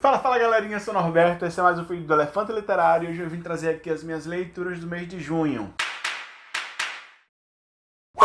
Fala, fala galerinha, eu sou o Norberto, esse é mais um vídeo do Elefante Literário e hoje eu vim trazer aqui as minhas leituras do mês de junho.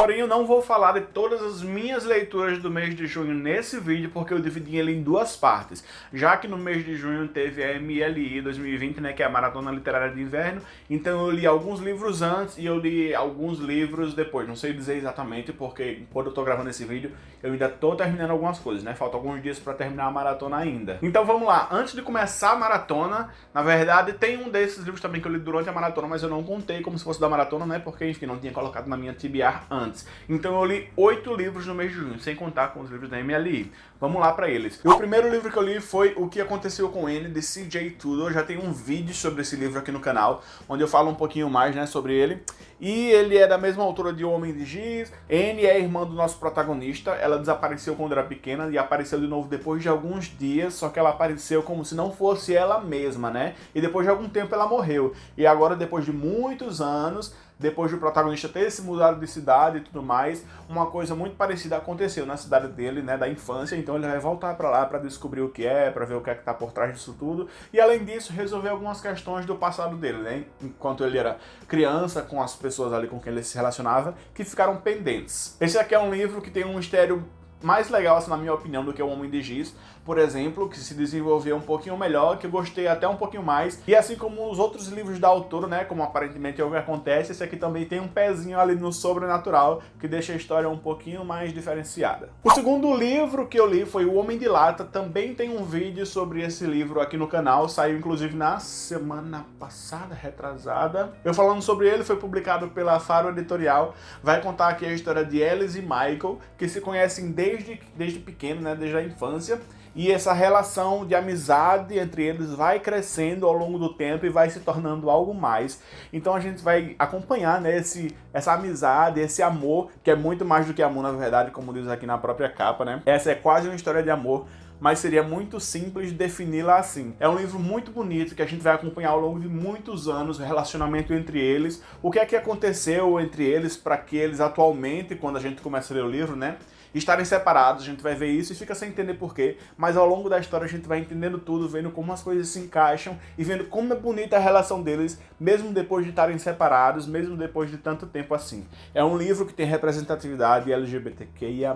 Porém, eu não vou falar de todas as minhas leituras do mês de junho nesse vídeo, porque eu dividi ele em duas partes. Já que no mês de junho teve a MLI 2020, né, que é a Maratona Literária de Inverno, então eu li alguns livros antes e eu li alguns livros depois. Não sei dizer exatamente, porque quando eu tô gravando esse vídeo, eu ainda tô terminando algumas coisas, né? Faltam alguns dias pra terminar a maratona ainda. Então vamos lá, antes de começar a maratona, na verdade tem um desses livros também que eu li durante a maratona, mas eu não contei como se fosse da maratona, né? Porque, enfim, não tinha colocado na minha TBR antes antes. Então eu li oito livros no mês de junho, sem contar com os livros da MLI. Vamos lá para eles. o primeiro livro que eu li foi O que Aconteceu com N, de CJ Tudor. Já tem um vídeo sobre esse livro aqui no canal, onde eu falo um pouquinho mais né, sobre ele. E ele é da mesma autora de O Homem de Giz. N é irmã do nosso protagonista. Ela desapareceu quando era pequena e apareceu de novo depois de alguns dias, só que ela apareceu como se não fosse ela mesma, né? E depois de algum tempo ela morreu. E agora, depois de muitos anos, depois do protagonista ter se mudado de cidade e tudo mais, uma coisa muito parecida aconteceu na cidade dele, né, da infância, então ele vai voltar para lá para descobrir o que é, para ver o que é que tá por trás disso tudo, e além disso resolver algumas questões do passado dele, né, enquanto ele era criança, com as pessoas ali com quem ele se relacionava, que ficaram pendentes. Esse aqui é um livro que tem um mistério mais legal, assim, na minha opinião, do que o Homem de Giz, por exemplo, que se desenvolveu um pouquinho melhor, que eu gostei até um pouquinho mais. E assim como os outros livros da autora, né, como aparentemente é o que acontece, esse aqui também tem um pezinho ali no sobrenatural, que deixa a história um pouquinho mais diferenciada. O segundo livro que eu li foi O Homem de Lata, também tem um vídeo sobre esse livro aqui no canal, saiu inclusive na semana passada, retrasada. Eu falando sobre ele, foi publicado pela Faro Editorial, vai contar aqui a história de Alice e Michael, que se conhecem desde, desde pequeno, né, desde a infância, e essa relação de amizade entre eles vai crescendo ao longo do tempo e vai se tornando algo mais. Então a gente vai acompanhar né, esse, essa amizade, esse amor, que é muito mais do que amor na verdade, como diz aqui na própria capa, né? Essa é quase uma história de amor, mas seria muito simples defini-la assim. É um livro muito bonito que a gente vai acompanhar ao longo de muitos anos o relacionamento entre eles, o que é que aconteceu entre eles para que eles atualmente, quando a gente começa a ler o livro, né, estarem separados, a gente vai ver isso e fica sem entender porquê, mas ao longo da história a gente vai entendendo tudo, vendo como as coisas se encaixam e vendo como é bonita a relação deles, mesmo depois de estarem separados, mesmo depois de tanto tempo assim. É um livro que tem representatividade LGBTQIA+,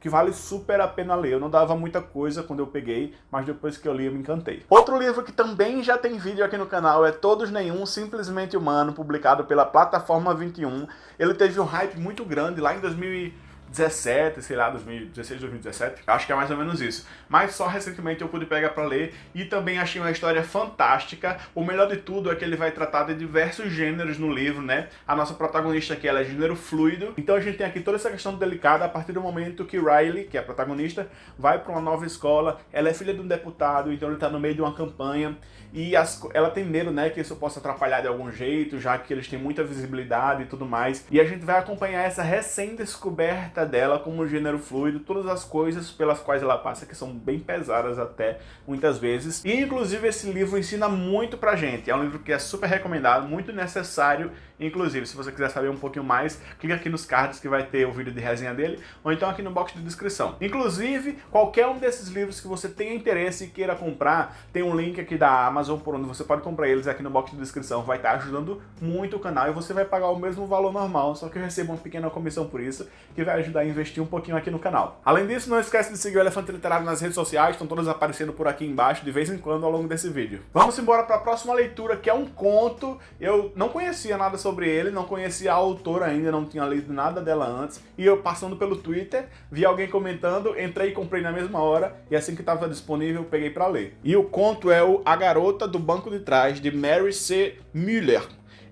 que vale super a pena ler. Eu não dava muita coisa quando eu peguei, mas depois que eu li eu me encantei. Outro livro que também já tem vídeo aqui no canal é Todos Nenhum, Simplesmente Humano, publicado pela Plataforma 21. Ele teve um hype muito grande lá em 2000 17, sei lá, 2016, 2017, acho que é mais ou menos isso. Mas só recentemente eu pude pegar pra ler e também achei uma história fantástica. O melhor de tudo é que ele vai tratar de diversos gêneros no livro, né? A nossa protagonista aqui, ela é gênero fluido, então a gente tem aqui toda essa questão delicada a partir do momento que Riley, que é a protagonista, vai pra uma nova escola, ela é filha de um deputado, então ele tá no meio de uma campanha e as, ela tem medo, né, que isso possa atrapalhar de algum jeito, já que eles têm muita visibilidade e tudo mais. E a gente vai acompanhar essa recém-descoberta dela como gênero fluido, todas as coisas pelas quais ela passa, que são bem pesadas até, muitas vezes. E inclusive esse livro ensina muito pra gente, é um livro que é super recomendado, muito necessário, inclusive se você quiser saber um pouquinho mais, clica aqui nos cards que vai ter o vídeo de resenha dele, ou então aqui no box de descrição. Inclusive, qualquer um desses livros que você tenha interesse e queira comprar, tem um link aqui da Amazon por onde você pode comprar eles aqui no box de descrição, vai estar ajudando muito o canal e você vai pagar o mesmo valor normal, só que eu recebo uma pequena comissão por isso, que vai ajudar ajudar a investir um pouquinho aqui no canal. Além disso, não esquece de seguir o Elefante Literário nas redes sociais, estão todas aparecendo por aqui embaixo de vez em quando ao longo desse vídeo. Vamos embora para a próxima leitura, que é um conto. Eu não conhecia nada sobre ele, não conhecia a autora ainda, não tinha lido nada dela antes, e eu passando pelo Twitter, vi alguém comentando, entrei e comprei na mesma hora, e assim que estava disponível, peguei para ler. E o conto é o A Garota do Banco de Trás, de Mary C. Müller.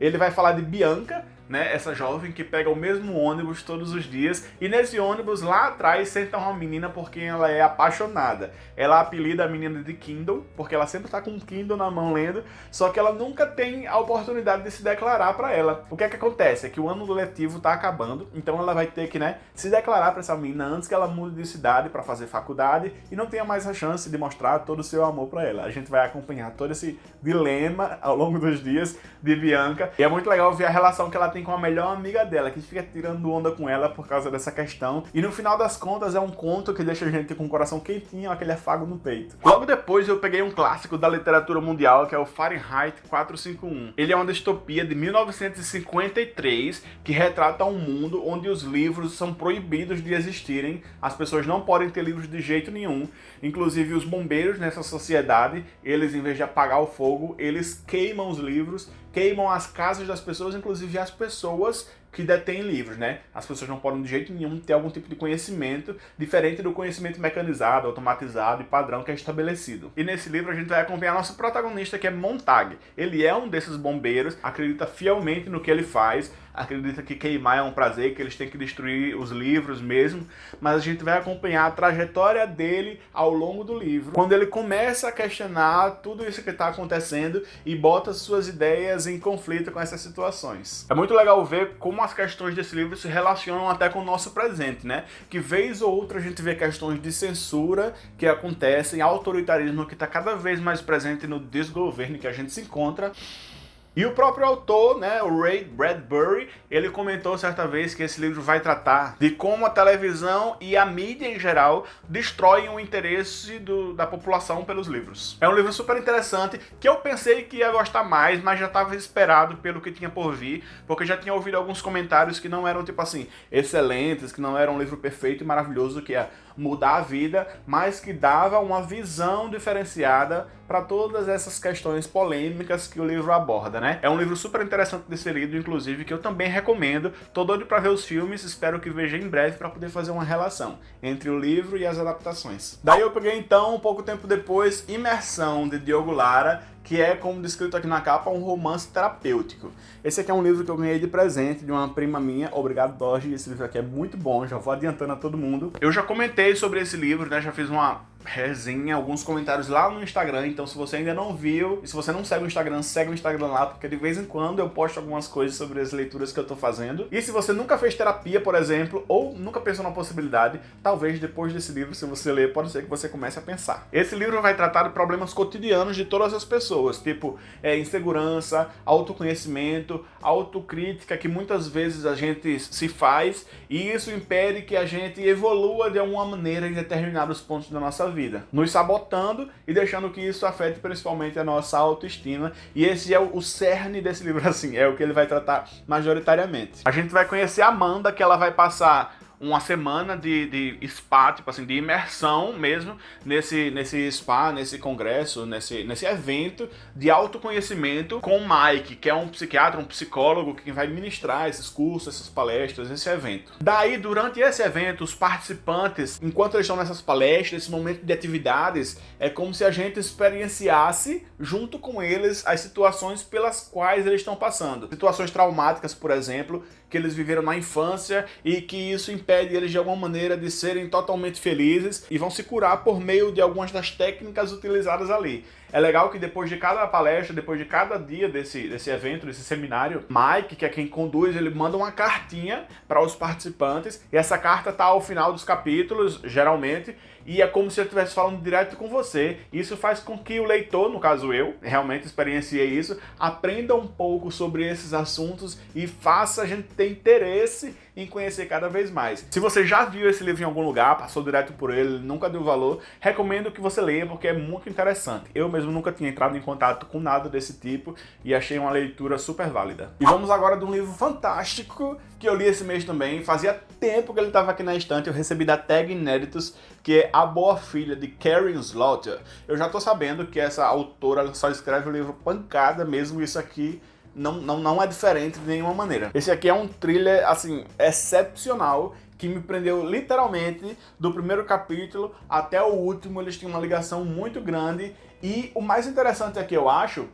Ele vai falar de Bianca, né, essa jovem que pega o mesmo ônibus todos os dias e nesse ônibus lá atrás senta uma menina por quem ela é apaixonada. Ela apelida a menina de Kindle, porque ela sempre tá com um Kindle na mão lendo, só que ela nunca tem a oportunidade de se declarar para ela. O que é que acontece? É que o ano letivo tá acabando, então ela vai ter que, né, se declarar para essa menina antes que ela mude de cidade para fazer faculdade e não tenha mais a chance de mostrar todo o seu amor para ela. A gente vai acompanhar todo esse dilema ao longo dos dias de Bianca e é muito legal ver a relação que ela tem tem com a melhor amiga dela, que fica tirando onda com ela por causa dessa questão. E no final das contas é um conto que deixa a gente com o coração quentinho, aquele afago no peito. Logo depois eu peguei um clássico da literatura mundial, que é o Fahrenheit 451. Ele é uma distopia de 1953 que retrata um mundo onde os livros são proibidos de existirem, as pessoas não podem ter livros de jeito nenhum, inclusive os bombeiros nessa sociedade, eles em vez de apagar o fogo, eles queimam os livros, queimam as casas das pessoas, inclusive as pessoas pessoas que detêm livros, né? As pessoas não podem de jeito nenhum ter algum tipo de conhecimento diferente do conhecimento mecanizado, automatizado e padrão que é estabelecido. E nesse livro a gente vai acompanhar nosso protagonista que é Montag. Ele é um desses bombeiros, acredita fielmente no que ele faz, acredita que queimar é um prazer, que eles têm que destruir os livros mesmo, mas a gente vai acompanhar a trajetória dele ao longo do livro, quando ele começa a questionar tudo isso que está acontecendo e bota suas ideias em conflito com essas situações. É muito legal ver como as questões desse livro se relacionam até com o nosso presente, né? Que vez ou outra a gente vê questões de censura que acontecem, autoritarismo que está cada vez mais presente no desgoverno que a gente se encontra, e o próprio autor, né, o Ray Bradbury, ele comentou certa vez que esse livro vai tratar de como a televisão e a mídia em geral destroem o interesse do, da população pelos livros. É um livro super interessante que eu pensei que ia gostar mais, mas já estava esperado pelo que tinha por vir, porque já tinha ouvido alguns comentários que não eram tipo assim, excelentes, que não era um livro perfeito e maravilhoso, que ia mudar a vida, mas que dava uma visão diferenciada para todas essas questões polêmicas que o livro aborda, né? É um livro super interessante de ser lido, inclusive, que eu também recomendo. Tô doido para ver os filmes, espero que veja em breve para poder fazer uma relação entre o livro e as adaptações. Daí eu peguei então, pouco tempo depois, Imersão, de Diogo Lara, que é, como descrito aqui na capa, um romance terapêutico. Esse aqui é um livro que eu ganhei de presente de uma prima minha. Obrigado, Dorje. Esse livro aqui é muito bom, já vou adiantando a todo mundo. Eu já comentei sobre esse livro, né? Já fiz uma resenha, alguns comentários lá no Instagram, então se você ainda não viu, e se você não segue o Instagram, segue o Instagram lá, porque de vez em quando eu posto algumas coisas sobre as leituras que eu tô fazendo. E se você nunca fez terapia, por exemplo, ou nunca pensou na possibilidade, talvez depois desse livro, se você ler, pode ser que você comece a pensar. Esse livro vai tratar de problemas cotidianos de todas as pessoas, tipo é, insegurança, autoconhecimento, autocrítica, que muitas vezes a gente se faz, e isso impede que a gente evolua de alguma maneira em determinados pontos da nossa vida nos sabotando e deixando que isso afete principalmente a nossa autoestima. E esse é o cerne desse livro, assim, é o que ele vai tratar majoritariamente. A gente vai conhecer a Amanda, que ela vai passar uma semana de, de spa, tipo assim, de imersão mesmo nesse, nesse spa, nesse congresso, nesse, nesse evento de autoconhecimento com o Mike, que é um psiquiatra, um psicólogo que vai ministrar esses cursos, essas palestras, esse evento. Daí, durante esse evento, os participantes, enquanto eles estão nessas palestras, esse momento de atividades, é como se a gente experienciasse junto com eles as situações pelas quais eles estão passando. Situações traumáticas, por exemplo, que eles viveram na infância e que isso impede eles de alguma maneira de serem totalmente felizes e vão se curar por meio de algumas das técnicas utilizadas ali. É legal que depois de cada palestra, depois de cada dia desse, desse evento, desse seminário, Mike, que é quem conduz, ele manda uma cartinha para os participantes e essa carta tá ao final dos capítulos, geralmente, e é como se ele estivesse falando direto com você. Isso faz com que o leitor, no caso eu, realmente experienciei isso, aprenda um pouco sobre esses assuntos e faça a gente ter interesse em conhecer cada vez mais. Se você já viu esse livro em algum lugar, passou direto por ele, nunca deu valor, recomendo que você leia porque é muito interessante. Eu mesmo nunca tinha entrado em contato com nada desse tipo e achei uma leitura super válida. E vamos agora de um livro fantástico que eu li esse mês também, fazia tempo que ele estava aqui na estante, eu recebi da Tag Inéditos, que é A Boa Filha, de Karen Slaughter. Eu já tô sabendo que essa autora só escreve o livro pancada mesmo, isso aqui não, não, não é diferente de nenhuma maneira. Esse aqui é um thriller, assim, excepcional, que me prendeu literalmente do primeiro capítulo até o último, eles tinham uma ligação muito grande, e o mais interessante aqui, eu acho,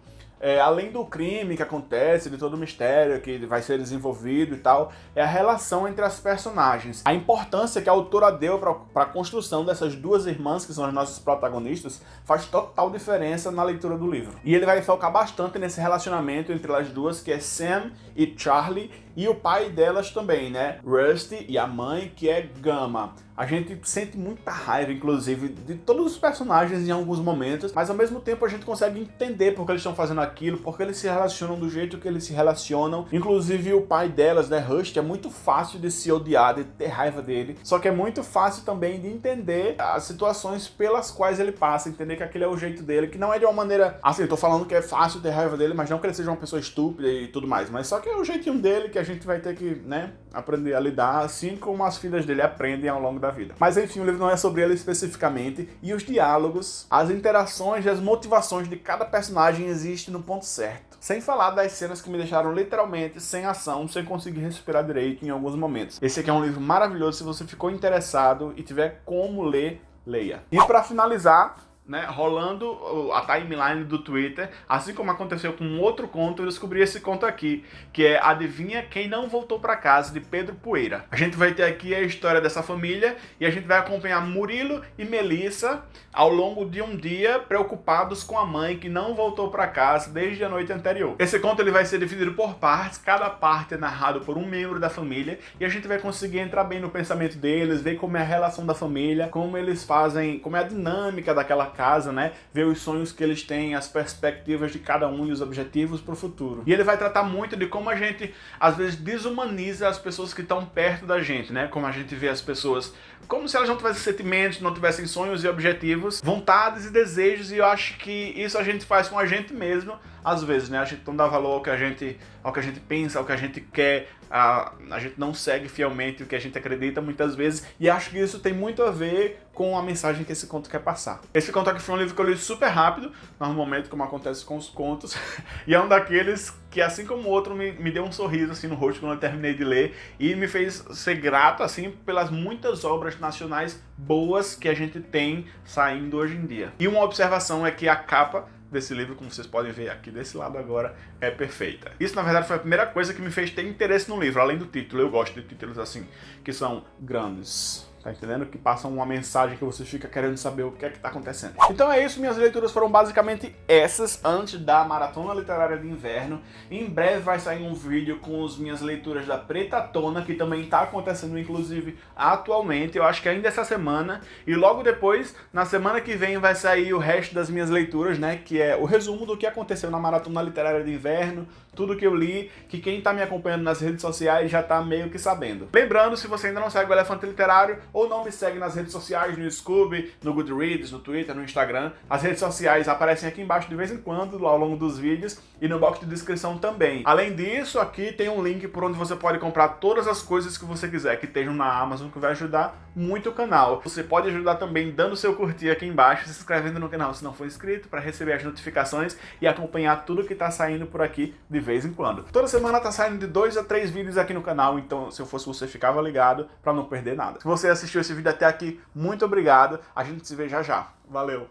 é, além do crime que acontece, de todo o mistério que vai ser desenvolvido e tal, é a relação entre as personagens. A importância que a autora deu para a construção dessas duas irmãs, que são as nossas protagonistas, faz total diferença na leitura do livro. E ele vai focar bastante nesse relacionamento entre as duas, que é Sam e Charlie, e o pai delas também, né? Rusty e a mãe, que é Gama. A gente sente muita raiva, inclusive, de todos os personagens em alguns momentos, mas ao mesmo tempo a gente consegue entender porque eles estão fazendo aquilo aquilo, porque eles se relacionam do jeito que eles se relacionam. Inclusive o pai delas, né, Rust, é muito fácil de se odiar, de ter raiva dele, só que é muito fácil também de entender as situações pelas quais ele passa, entender que aquele é o jeito dele, que não é de uma maneira... Assim, eu tô falando que é fácil ter raiva dele, mas não que ele seja uma pessoa estúpida e tudo mais, mas só que é o jeitinho dele que a gente vai ter que, né, aprender a lidar, assim como as filhas dele aprendem ao longo da vida. Mas enfim, o livro não é sobre ele especificamente, e os diálogos, as interações e as motivações de cada personagem existem no ponto certo. Sem falar das cenas que me deixaram literalmente sem ação, sem conseguir respirar direito em alguns momentos. Esse aqui é um livro maravilhoso, se você ficou interessado e tiver como ler, leia. E para finalizar, né, rolando a timeline do Twitter, assim como aconteceu com outro conto, eu descobri esse conto aqui, que é Adivinha Quem Não Voltou Pra Casa, de Pedro Poeira. A gente vai ter aqui a história dessa família e a gente vai acompanhar Murilo e Melissa ao longo de um dia preocupados com a mãe que não voltou pra casa desde a noite anterior. Esse conto ele vai ser dividido por partes, cada parte é narrado por um membro da família e a gente vai conseguir entrar bem no pensamento deles, ver como é a relação da família, como eles fazem, como é a dinâmica daquela casa, né? Ver os sonhos que eles têm, as perspectivas de cada um e os objetivos para o futuro. E ele vai tratar muito de como a gente, às vezes, desumaniza as pessoas que estão perto da gente, né? Como a gente vê as pessoas como se elas não tivessem sentimentos, não tivessem sonhos e objetivos, vontades e desejos, e eu acho que isso a gente faz com a gente mesmo, às vezes, né? A gente não dá valor ao que a gente, ao que a gente pensa, ao que a gente quer, a, a gente não segue fielmente o que a gente acredita muitas vezes, e acho que isso tem muito a ver com a mensagem que esse conto quer passar. Esse conto aqui foi um livro que eu li super rápido, normalmente como acontece com os contos, e é um daqueles que assim como o outro me, me deu um sorriso assim no rosto quando eu terminei de ler, e me fez ser grato assim pelas muitas obras nacionais boas que a gente tem saindo hoje em dia. E uma observação é que a capa desse livro, como vocês podem ver aqui desse lado agora, é perfeita. Isso, na verdade, foi a primeira coisa que me fez ter interesse no livro, além do título. Eu gosto de títulos assim, que são grandes. Tá entendendo? Que passam uma mensagem que você fica querendo saber o que é que tá acontecendo. Então é isso, minhas leituras foram basicamente essas antes da Maratona Literária de Inverno. Em breve vai sair um vídeo com as minhas leituras da Preta Tona, que também tá acontecendo, inclusive, atualmente. Eu acho que ainda essa semana. E logo depois, na semana que vem, vai sair o resto das minhas leituras, né? Que é o resumo do que aconteceu na Maratona Literária de Inverno, tudo que eu li, que quem tá me acompanhando nas redes sociais já tá meio que sabendo. Lembrando, se você ainda não segue o Elefante Literário, ou não me segue nas redes sociais, no Scoob, no Goodreads, no Twitter, no Instagram. As redes sociais aparecem aqui embaixo de vez em quando, ao longo dos vídeos, e no box de descrição também. Além disso, aqui tem um link por onde você pode comprar todas as coisas que você quiser que estejam na Amazon, que vai ajudar muito o canal. Você pode ajudar também dando seu curtir aqui embaixo, se inscrevendo no canal se não for inscrito, para receber as notificações e acompanhar tudo que está saindo por aqui de vez em quando. Toda semana tá saindo de dois a três vídeos aqui no canal, então se eu fosse você, ficava ligado para não perder nada. Se você assistiu esse vídeo até aqui, muito obrigado. A gente se vê já já. Valeu!